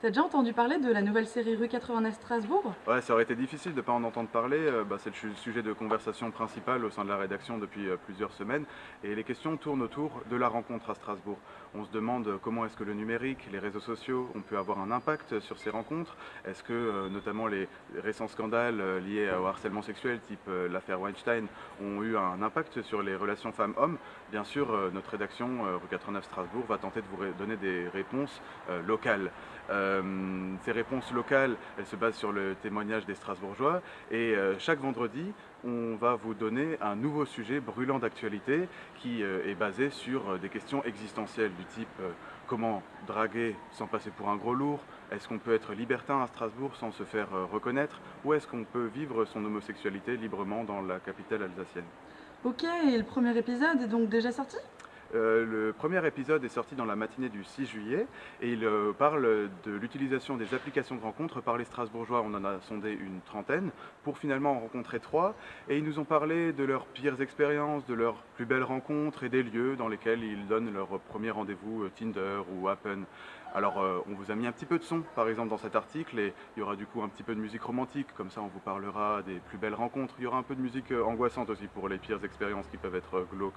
T'as déjà entendu parler de la nouvelle série Rue 89 Strasbourg? Ouais, ça aurait été difficile de ne pas en entendre parler. euh, bah, c'est le sujet de conversation principal au sein de la rédaction depuis euh, plusieurs semaines. Et les questions tournent autour de la rencontre à Strasbourg. On se demande comment est-ce que le numérique, les réseaux sociaux, ont pu avoir un impact sur ces rencontres. Est-ce que euh, notamment les récents scandales liés au harcèlement sexuel, type l'affaire Weinstein, ont eu un impact sur les relations femmes-hommes? Bien sûr, notre rédaction Rue 89 Strasbourg va tenter de vous donner des réponses locales. Euh, ces réponses locales, elles se basent sur le témoignage des Strasbourgeois. Et euh, chaque vendredi, on va vous donner un nouveau sujet brûlant d'actualité qui euh, est basé sur des questions existentielles du type comment draguer sans passer pour un gros lourd, est-ce qu'on peut être libertin à Strasbourg sans se faire reconnaître? Ou est-ce qu'on peut vivre son homosexualité librement dans la capitale alsacienne? Ok, et le premier épisode est donc déjà sorti? Euh, le premier épisode est sorti dans la matinée du 6 juillet et il euh, parle de l'utilisation des applications de rencontres par les Strasbourgeois. On en a sondé une trentaine pour finalement en rencontrer trois et ils nous ont parlé de leurs pires expériences, de leurs plus belles rencontres et des lieux dans lesquels ils donnent leur premier rendez-vous euh, Tinder ou Happen. Alors on vous a mis un petit peu de son par exemple dans cet article et il y aura du coup un petit peu de musique romantique, comme ça on vous parlera des plus belles rencontres. Il y aura un peu de musique angoissante aussi pour les pires expériences qui peuvent être glauques.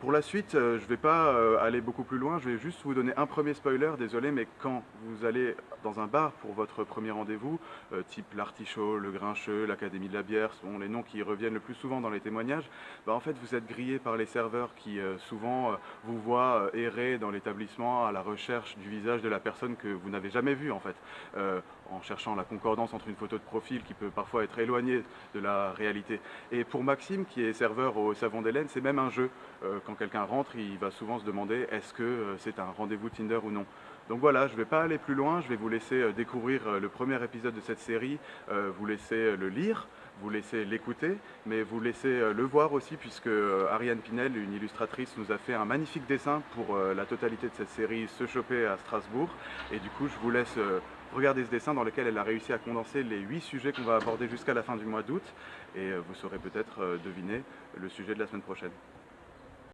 Pour la suite, euh, je ne vais pas euh, aller beaucoup plus loin, je vais juste vous donner un premier spoiler, désolé, mais quand vous allez dans un bar pour votre premier rendez-vous, euh, type l'Artichaut, le Grincheux, l'Académie de la bière, ce sont les noms qui reviennent le plus souvent dans les témoignages, bah, en fait vous êtes grillé par les serveurs qui souvent vous voient errer dans l'établissement à la recherche du visage de la personne que vous n'avez jamais vue en fait, en cherchant la concordance entre une photo de profil qui peut parfois être éloignée de la réalité. Et pour Maxime, qui est serveur au Savon d'Hélène, c'est même un jeu. Quand quelqu'un rentre, il va souvent se demander est-ce que euh, c'est un rendez-vous Tinder ou non? Donc voilà, je ne vais pas aller plus loin, je vais vous laisser euh, découvrir euh, le premier épisode de cette série, vous laisser le lire, vous laisser l'écouter, mais vous laisser le voir aussi puisque Ariane Pinel, une illustratrice, nous a fait un magnifique dessin pour la totalité de cette série Se choper à Strasbourg. Et du coup, je vous laisse regarder ce dessin dans lequel elle a réussi à condenser les huit sujets qu'on va aborder jusqu'à la fin du mois d'août. Et vous saurez peut-être deviner le sujet de la semaine prochaine.